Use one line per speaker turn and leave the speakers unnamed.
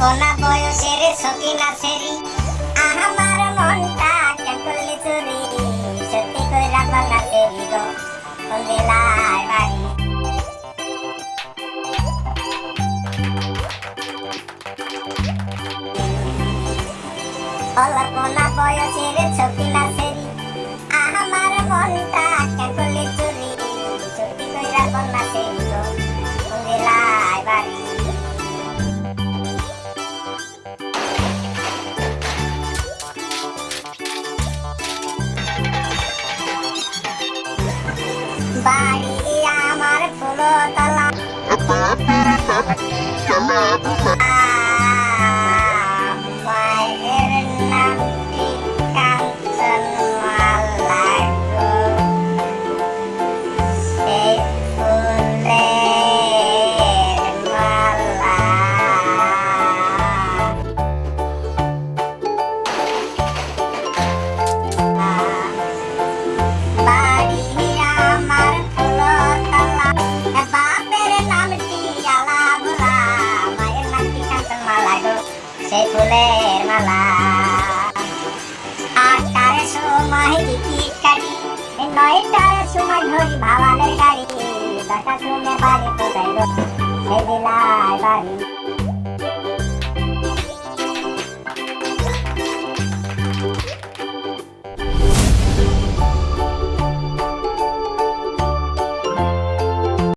কোনা বয়সের সকিনা সেরি আমার মনটা কেন করলি চুরি। সত্যি কইরা বলা সেরি গো দিলাই বাড়ি। অল্পনা বয়সের সকিনা সেরি আমার মনটা কেন করলি চুরি। সত্যি কইরা বলা বাড়ি আমার ফুলতলা। সেই ফুলের মালা। আটটার সময় টিকিট কাটি, নয়টার সময় ধরি ভাবানের গাড়ি। দশটার সময় বাড়ি বাড়ি